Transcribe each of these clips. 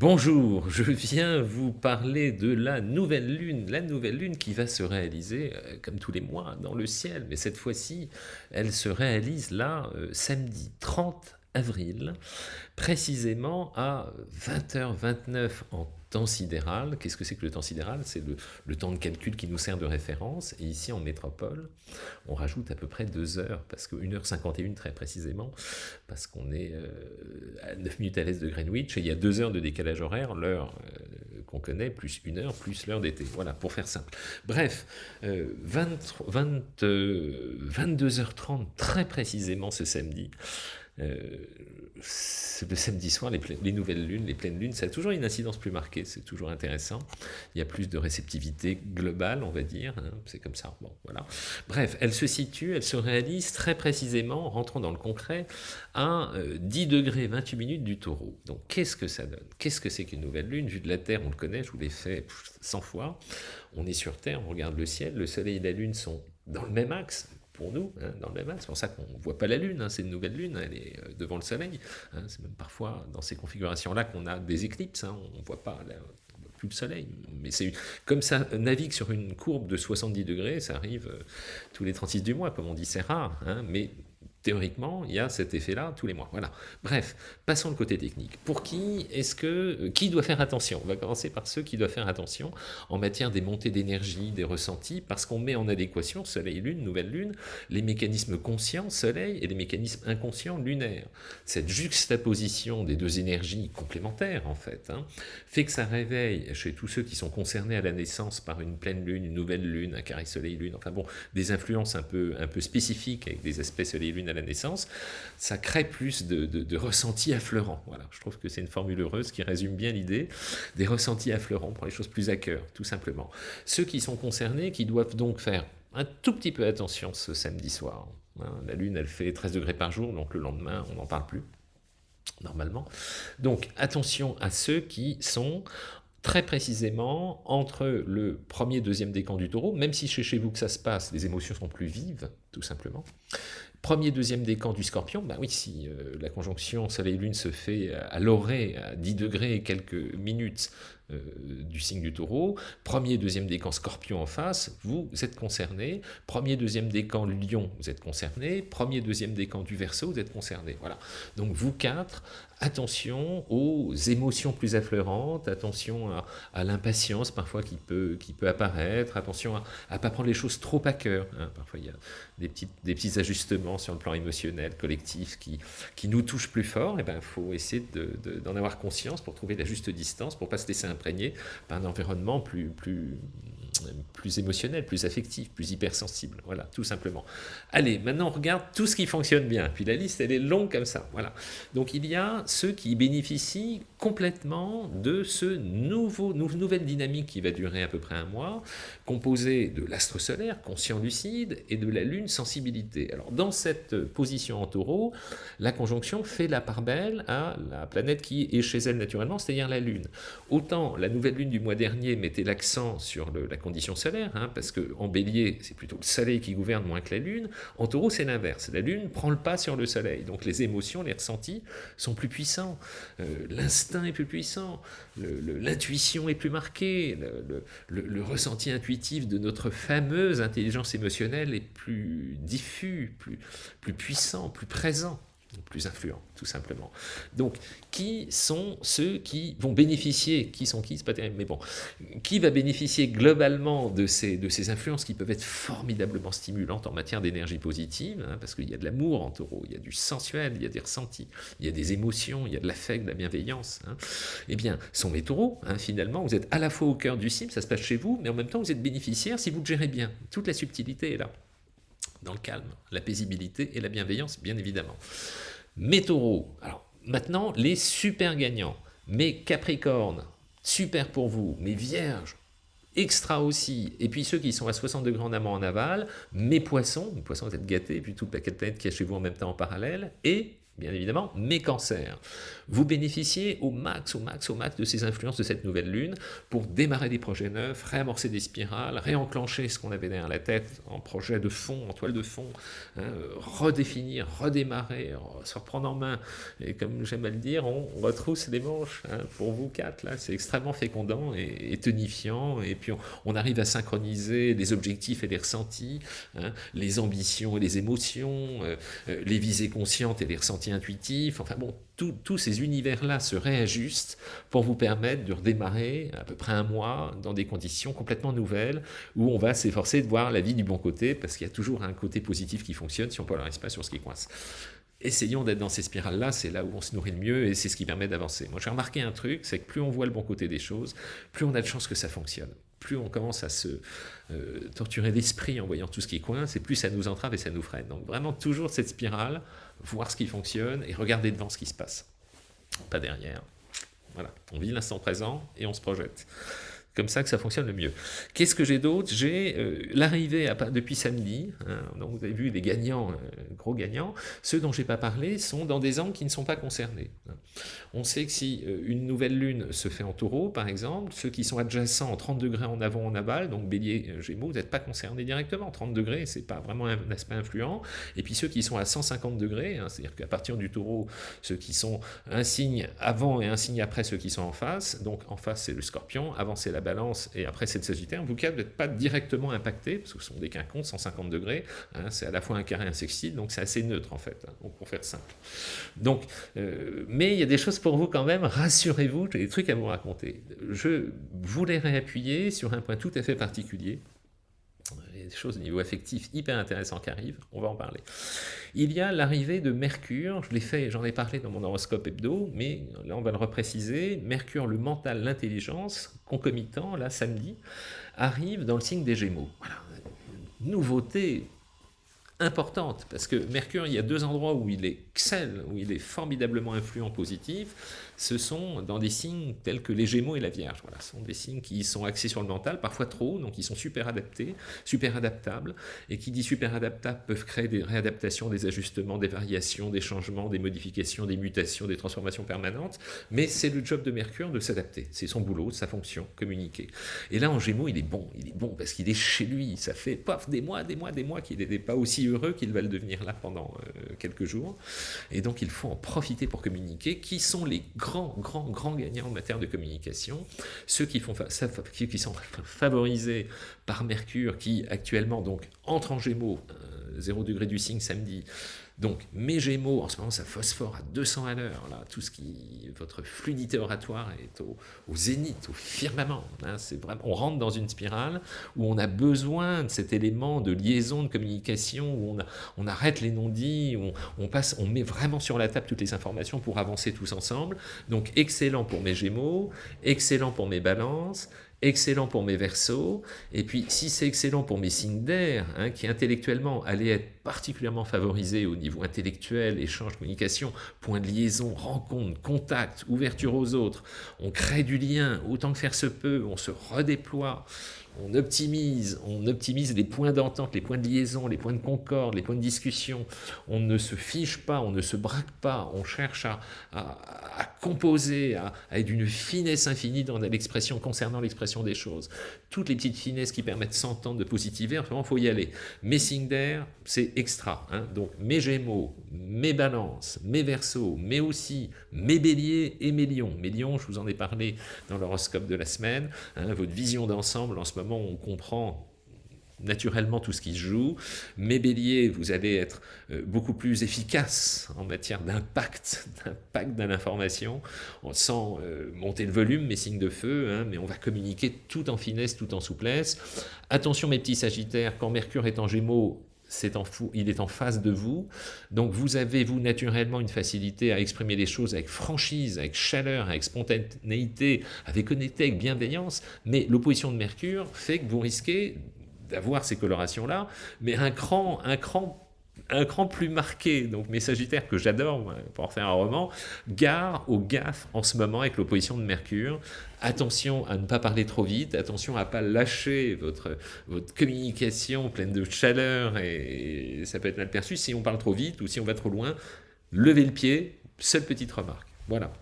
Bonjour, je viens vous parler de la nouvelle lune, la nouvelle lune qui va se réaliser euh, comme tous les mois dans le ciel, mais cette fois-ci, elle se réalise là, euh, samedi 30 avril, précisément à 20h29 en temps sidéral. Qu'est-ce que c'est que le temps sidéral? C'est le, temps de calcul qui nous sert de référence. Et ici, en métropole, on rajoute à peu près 2 heures, parce que 1h51 très précisément, parce qu'on est euh, à 9 minutes à l'est de Greenwich, et il y a 2 heures de décalage horaire, l'heure euh, qu'on connaît, plus 1 heure, plus l'heure d'été. Voilà, pour faire simple. Bref, 22h30 très précisément ce samedi, euh, le samedi soir, les, nouvelles lunes, les pleines lunes, ça a toujours une incidence plus marquée, c'est toujours intéressant. Il y a plus de réceptivité globale, on va dire, hein, c'est comme ça. Bon, voilà. Bref, elle se situe, elle se réalise très précisément, rentrons dans le concret, à 10 euh, degrés 28 minutes du taureau. Donc qu'est-ce que ça donne? Qu'est-ce que c'est qu'une nouvelle lune? Vue de la Terre, on le connaît, je vous l'ai fait 100 fois. On est sur Terre, on regarde le ciel, le Soleil et la Lune sont dans le même axe, pour nous, hein, dans le même C'est pour ça qu'on ne voit pas la Lune, hein, c'est une nouvelle Lune, elle est euh, devant le Soleil. Hein. c'est même parfois dans ces configurations-là qu'on a des éclipses, on ne voit pas plus le soleil. Mais c'est comme ça navigue sur une courbe de 70 degrés, ça arrive euh, tous les 36 du mois, comme on dit, c'est rare, mais Théoriquement, il y a cet effet-là tous les mois. Voilà. Bref, passons le côté technique. Pour qui est-ce que euh, qui doit faire attention? On va commencer par ceux qui doivent faire attention en matière des montées d'énergie, des ressentis, parce qu'on met en adéquation Soleil-Lune, nouvelle Lune, les mécanismes conscients Soleil et les mécanismes inconscients lunaires. Cette juxtaposition des deux énergies complémentaires, en fait, hein, fait que ça réveille chez tous ceux qui sont concernés à la naissance par une pleine Lune, une nouvelle Lune, un carré Soleil-Lune, enfin bon, des influences un peu, un peu spécifiques avec des aspects Soleil-Lune à la naissance, ça crée plus de, de, ressentis affleurants. Voilà, je trouve que c'est une formule heureuse qui résume bien l'idée des ressentis affleurants pour les choses plus à cœur, tout simplement. Ceux qui sont concernés, qui doivent donc faire un tout petit peu attention ce samedi soir. Hein. la Lune, elle fait 13 degrés par jour, donc le lendemain, on n'en parle plus normalement. Donc attention à ceux qui sont très précisément entre le premier et deuxième décan du taureau, même si chez, chez vous que ça se passe, les émotions sont plus vives, tout simplement, Premier, deuxième décan du scorpion, ben oui, si euh, la conjonction Soleil-Lune se fait à l'orée, à 10 degrés quelques minutes euh, du signe du taureau, premier, deuxième décan scorpion en face, vous êtes concerné, premier, deuxième décan lion, vous êtes concerné, premier, deuxième décan du verso, vous êtes concerné. Voilà. Donc vous quatre, attention aux émotions plus affleurantes, attention à, l'impatience parfois qui peut, apparaître, attention à ne pas prendre les choses trop à cœur. Hein. Parfois des, petites, petits ajustements sur le plan émotionnel, collectif, qui, nous touchent plus fort. Il ben, faut essayer d'en avoir conscience pour trouver la juste distance, pour ne pas se laisser imprégner par un environnement plus, plus émotionnel, plus affectif, plus hypersensible. Voilà, tout simplement. Allez, maintenant on regarde tout ce qui fonctionne bien. Puis la liste, elle est longue comme ça. Voilà. Donc il y a ceux qui bénéficient complètement de ce nouveau, nouvelle dynamique qui va durer à peu près un mois, composée de l'astre solaire, conscient lucide, et de la lune, sensibilité. Alors dans cette position en taureau, la conjonction fait la part belle à la planète qui est chez elle naturellement, c'est-à-dire la lune. Autant la nouvelle lune du mois dernier mettait l'accent sur la condition solaire, hein, parce qu'en bélier, c'est plutôt le soleil qui gouverne moins que la lune, en taureau, c'est l'inverse. La lune prend le pas sur le soleil, donc les émotions, les ressentis sont plus puissants, euh, l'instinct est plus puissant, l'intuition est plus marquée, le, ressenti intuitif de notre fameuse intelligence émotionnelle est plus diffus, plus, plus puissant, plus présent plus influents, tout simplement. Donc, qui sont ceux qui vont bénéficier, qui sont qui, c'est pas terrible, mais bon, qui va bénéficier globalement de ces, de ces influences qui peuvent être formidablement stimulantes en matière d'énergie positive, hein, parce qu'il y a de l'amour en taureau, il y a du sensuel, il y a des ressentis, il y a des émotions, il y a de l'affect, de la bienveillance. Hein. Eh bien, sont les taureaux, hein, finalement, vous êtes à la fois au cœur du cible, ça se passe chez vous, mais en même temps, vous êtes bénéficiaire si vous le gérez bien. Toute la subtilité est là dans le calme, la paisibilité et la bienveillance, bien évidemment. Mes taureaux, alors maintenant, les super gagnants, mes capricornes, super pour vous, mes vierges, extra aussi, et puis ceux qui sont à 60 degrés en amont en aval, mes poissons, mes poissons vous êtes gâtés, et puis toute la planète qui est chez vous en même temps en parallèle, et bien évidemment, mais cancer. Vous bénéficiez au max, au max, au max de ces influences de cette nouvelle lune pour démarrer des projets neufs, réamorcer des spirales, réenclencher ce qu'on avait derrière la tête en projet de fond, en toile de fond, hein, redéfinir, redémarrer, se reprendre en main. Et comme j'aime à le dire, on retrousse les manches. Hein, pour vous quatre, là, c'est extrêmement fécondant et, tonifiant. Et puis on, arrive à synchroniser les objectifs et les ressentis, hein, les ambitions et les émotions, euh, euh, les visées conscientes et les ressentis intuitifs. Enfin bon, tous ces univers-là se réajustent pour vous permettre de redémarrer à peu près un mois dans des conditions complètement nouvelles où on va s'efforcer de voir la vie du bon côté parce qu'il y a toujours un côté positif qui fonctionne si on ne polarise pas sur ce qui coince. Essayons d'être dans ces spirales-là, c'est là où on se nourrit le mieux et c'est ce qui permet d'avancer. Moi j'ai remarqué un truc, c'est que plus on voit le bon côté des choses, plus on a de chances que ça fonctionne. Plus on commence à se euh, torturer l'esprit en voyant tout ce qui coince, et plus ça nous entrave et ça nous freine. Donc vraiment toujours cette spirale, voir ce qui fonctionne et regarder devant ce qui se passe. Pas derrière. Voilà, on vit l'instant présent et on se projette comme ça que ça fonctionne le mieux. Qu'est-ce que j'ai d'autre? J'ai euh, l'arrivée depuis samedi, hein, donc vous avez vu les gagnants, euh, gros gagnants, ceux dont je n'ai pas parlé sont dans des angles qui ne sont pas concernés. Hein. On sait que si euh, une nouvelle lune se fait en taureau, par exemple, ceux qui sont adjacents en 30 degrés en avant, en aval, donc bélier, gémeaux, vous n'êtes pas concernés directement. 30 degrés, c'est pas vraiment un aspect influent. Et puis ceux qui sont à 150 degrés, hein, c'est-à-dire qu'à partir du taureau, ceux qui sont un signe avant et un signe après ceux qui sont en face, donc en face c'est le scorpion, avant c'est la balance et après c'est le sagittaire, vous n'êtes pas directement impacté, parce que ce sont des quinconces, 150 degrés, hein, c'est à la fois un carré et un sextile, donc c'est assez neutre en fait, hein, pour faire simple. Donc, euh, mais il y a des choses pour vous quand même, rassurez-vous, j'ai des trucs à vous raconter. Je voulais réappuyer sur un point tout à fait particulier, il y a des choses au niveau affectif hyper intéressantes qui arrivent, on va en parler. Il y a l'arrivée de Mercure, je l'ai fait, j'en ai parlé dans mon horoscope hebdo, mais là on va le repréciser, Mercure, le mental, l'intelligence, concomitant, là samedi, arrive dans le signe des Gémeaux. Voilà. Nouveauté importante, parce que Mercure, il y a deux endroits où il excelle, où il est formidablement influent positif, ce sont dans des signes tels que les Gémeaux et la Vierge. Voilà, ce sont des signes qui sont axés sur le mental, parfois trop, donc ils sont super adaptés, super adaptables, et qui dit super adaptables peuvent créer des réadaptations, des ajustements, des variations, des changements, des modifications, des mutations, des transformations permanentes, mais c'est le job de Mercure de s'adapter, c'est son boulot, sa fonction, communiquer. Et là, en Gémeaux, il est bon, il est bon parce qu'il est chez lui, ça fait des mois, des mois, des mois qu'il n'était pas aussi heureux qu'il va le devenir là pendant euh, quelques jours, et donc il faut en profiter pour communiquer, qui sont les grands grands, grands, grands gagnants en matière de communication, ceux qui, font, qui sont favorisés par Mercure, qui actuellement donc entre en Gémeaux, 0 euh, degré du signe samedi, donc, mes Gémeaux, en ce moment, ça phosphore à 200 à l'heure. Là, tout ce qui, votre fluidité oratoire est au, zénith, au firmament. Hein. c'est vraiment, on rentre dans une spirale où on a besoin de cet élément de liaison, de communication, où on, on arrête les non-dits, où on, passe, on met vraiment sur la table toutes les informations pour avancer tous ensemble. Donc, excellent pour mes Gémeaux, excellent pour mes Balances, excellent pour mes versos, et puis si c'est excellent pour mes signes d'air, hein, qui intellectuellement allaient être particulièrement favorisés au niveau intellectuel, échange, communication, point de liaison, rencontre, contact, ouverture aux autres, on crée du lien autant que faire se peut, on se redéploie, on optimise, on optimise les points d'entente, les points de liaison, les points de concorde, les points de discussion. On ne se fiche pas, on ne se braque pas, on cherche à, composer, à, être d'une finesse infinie dans l'expression concernant l'expression des choses. Toutes les petites finesses qui permettent s'entendre, de positiver, vraiment, il faut y aller. Mes signes d'air, c'est extra. Hein. Donc, mes gémeaux, mes balances, mes versos, mais aussi mes béliers et mes lions. Mes lions, je vous en ai parlé dans l'horoscope de la semaine, hein, votre vision d'ensemble en ce moment, on comprend naturellement tout ce qui se joue. Mes béliers, vous allez être euh, beaucoup plus efficace en matière d'impact, d'impact de l'information, sans euh, monter le volume, mes signes de feu, hein, mais on va communiquer tout en finesse, tout en souplesse. Attention mes petits sagittaires, quand Mercure est en gémeaux, en il est en face de vous. Donc vous avez, vous, naturellement, une facilité à exprimer les choses avec franchise, avec chaleur, avec spontanéité, avec honnêteté, avec bienveillance, mais l'opposition de Mercure fait que vous risquez d'avoir ces colorations-là, mais un cran, un cran un cran plus marqué, donc mes Sagittaires que j'adore pour faire un roman, gare au gaffe en ce moment avec l'opposition de Mercure. Attention à ne pas parler trop vite, attention à ne pas lâcher votre, votre communication pleine de chaleur et ça peut être mal perçu si on parle trop vite ou si on va trop loin levez le pied, seule petite remarque. Voilà.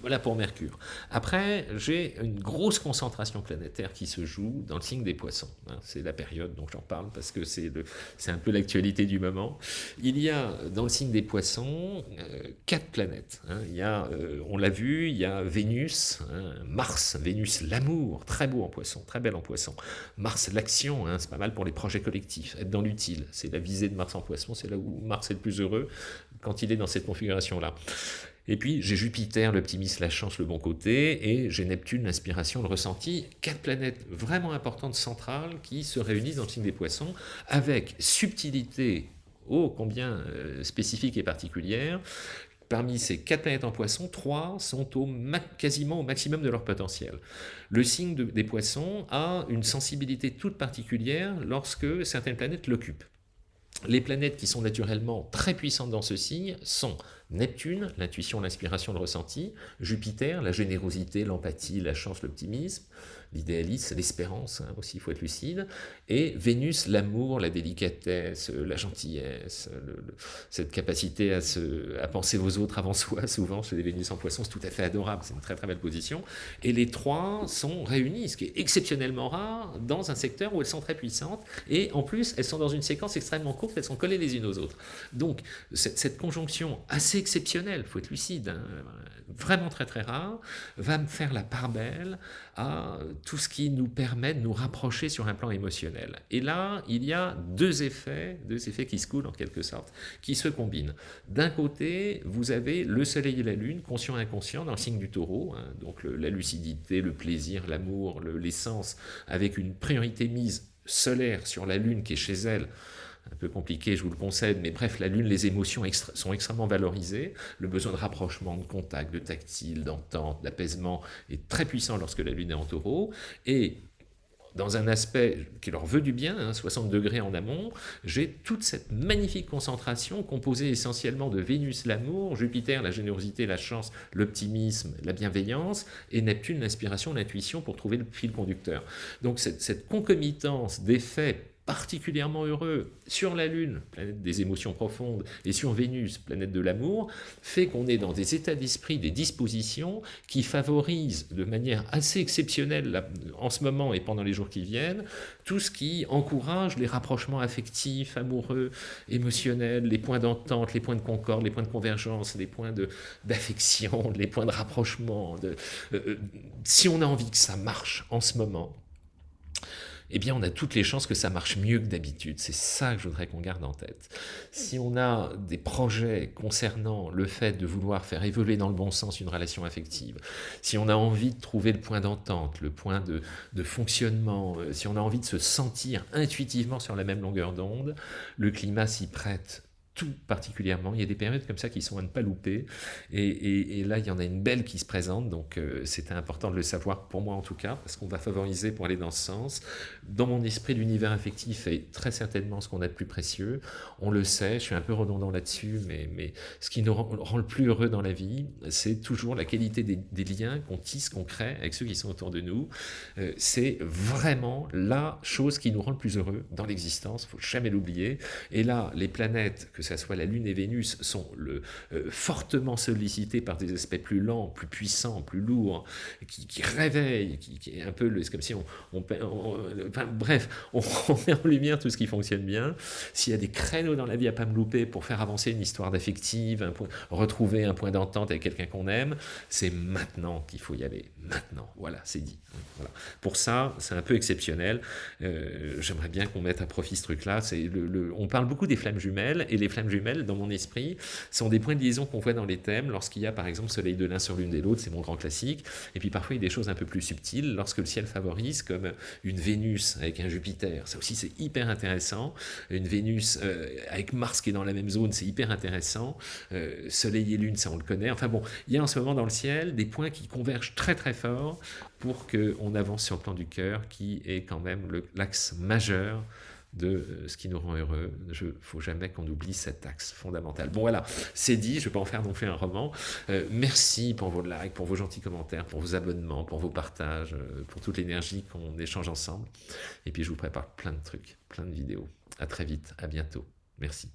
Voilà pour Mercure. Après, j'ai une grosse concentration planétaire qui se joue dans le signe des poissons. Hein. C'est la période dont j'en parle parce que c'est un peu l'actualité du moment. Il y a dans le signe des poissons euh, quatre planètes. Hein. Il y a, euh, on l'a vu, il y a Vénus, hein, Mars, Vénus l'amour, très beau en poisson, très belle en poisson. Mars l'action, c'est pas mal pour les projets collectifs, être dans l'utile. C'est la visée de Mars en poisson, c'est là où Mars est le plus heureux quand il est dans cette configuration-là. Et puis j'ai Jupiter, l'optimisme, la chance, le bon côté, et j'ai Neptune, l'inspiration, le ressenti. Quatre planètes vraiment importantes, centrales, qui se réunissent dans le signe des poissons, avec subtilité ô combien euh, spécifique et particulière. Parmi ces quatre planètes en poisson, trois sont quasiment au maximum de leur potentiel. Le signe des poissons a une sensibilité toute particulière lorsque certaines planètes l'occupent. Les planètes qui sont naturellement très puissantes dans ce signe sont Neptune, l'intuition, l'inspiration, le ressenti, Jupiter, la générosité, l'empathie, la chance, l'optimisme, l'idéalisme, l'espérance, hein, aussi il faut être lucide, et Vénus, l'amour, la délicatesse, la gentillesse, cette capacité à, se, à penser aux autres avant soi, souvent chez les Vénus en poisson, c'est tout à fait adorable, c'est une très très belle position, et les trois sont réunis, ce qui est exceptionnellement rare, dans un secteur où elles sont très puissantes, et en plus elles sont dans une séquence extrêmement courte, elles sont collées les unes aux autres. Donc cette conjonction assez exceptionnelle, il faut être lucide, hein, vraiment très très rare, va me faire la part belle à tout ce qui nous permet de nous rapprocher sur un plan émotionnel. Et là, il y a deux effets, deux effets qui se coulent en quelque sorte, qui se combinent. D'un côté, vous avez le soleil et la lune, conscient et inconscient, dans le signe du taureau, hein, donc la lucidité, le plaisir, l'amour, l'essence, avec une priorité mise solaire sur la lune qui est chez elle, un peu compliqué, je vous le concède, mais bref, la Lune, les émotions sont extrêmement valorisées. Le besoin de rapprochement, de contact, de tactile, d'entente, d'apaisement est très puissant lorsque la Lune est en taureau. Et dans un aspect qui leur veut du bien, 60 hein, degrés en amont, j'ai toute cette magnifique concentration composée essentiellement de Vénus, l'amour, Jupiter, la générosité, la chance, l'optimisme, la bienveillance, et Neptune, l'inspiration, l'intuition pour trouver le fil conducteur. Donc cette, cette concomitance d'effets particulièrement heureux sur la Lune, planète des émotions profondes, et sur Vénus, planète de l'amour, fait qu'on est dans des états d'esprit, des dispositions qui favorisent de manière assez exceptionnelle en ce moment et pendant les jours qui viennent, tout ce qui encourage les rapprochements affectifs, amoureux, émotionnels, les points d'entente, les points de concorde, les points de convergence, les points d'affection, les points de rapprochement. Euh, euh, si on a envie que ça marche en ce moment, eh bien on a toutes les chances que ça marche mieux que d'habitude. C'est ça que je voudrais qu'on garde en tête. Si on a des projets concernant le fait de vouloir faire évoluer dans le bon sens une relation affective, si on a envie de trouver le point d'entente, le point de, de fonctionnement, euh, si on a envie de se sentir intuitivement sur la même longueur d'onde, le climat s'y prête tout particulièrement. Il y a des périodes comme ça qui sont à ne pas louper. Et, là, il y en a une belle qui se présente. Donc, euh, c'était important de le savoir, pour moi en tout cas, parce qu'on va favoriser pour aller dans ce sens. Dans mon esprit, l'univers affectif est très certainement ce qu'on a de plus précieux. On le sait, je suis un peu redondant là-dessus, mais, mais ce qui nous rend, le plus heureux dans la vie, c'est toujours la qualité des, liens qu'on tisse, qu'on crée avec ceux qui sont autour de nous. Euh, c'est vraiment la chose qui nous rend le plus heureux dans l'existence. Il faut jamais l'oublier. Et là, les planètes, que ce soit la Lune et Vénus, sont le, euh, fortement sollicités par des aspects plus lents, plus puissants, plus lourds, qui, réveillent, qui, est un peu, c'est comme si on, enfin, bref, on, met en lumière tout ce qui fonctionne bien. S'il y a des créneaux dans la vie à pas me louper pour faire avancer une histoire d'affective, retrouver un point d'entente avec quelqu'un qu'on aime, c'est maintenant qu'il faut y aller. Maintenant, voilà, c'est dit. Voilà. Pour ça, c'est un peu exceptionnel. Euh, j'aimerais bien qu'on mette à profit ce truc-là. Le, on parle beaucoup des flammes jumelles, et les flammes jumelles, dans mon esprit, sont des points de liaison qu'on voit dans les thèmes. Lorsqu'il y a par exemple soleil de l'un sur l'une de l'autre, c'est mon grand classique, et puis parfois il y a des choses un peu plus subtiles, lorsque le ciel favorise, comme une Vénus avec un Jupiter, ça aussi c'est hyper intéressant, une Vénus euh, avec Mars qui est dans la même zone, c'est hyper intéressant, euh, soleil et lune, ça on le connaît, enfin bon, il y a en ce moment dans le ciel des points qui convergent très très fort pour qu'on avance sur le plan du cœur, qui est quand même l'axe majeur de euh, ce qui nous rend heureux. Il ne faut jamais qu'on oublie cet axe fondamental. Bon voilà, c'est dit, je ne vais pas en faire non un roman. Euh, merci pour vos likes, pour vos gentils commentaires, pour vos abonnements, pour vos partages, euh, pour toute l'énergie qu'on échange ensemble. Et puis je vous prépare plein de trucs, plein de vidéos. À très vite, à bientôt. Merci.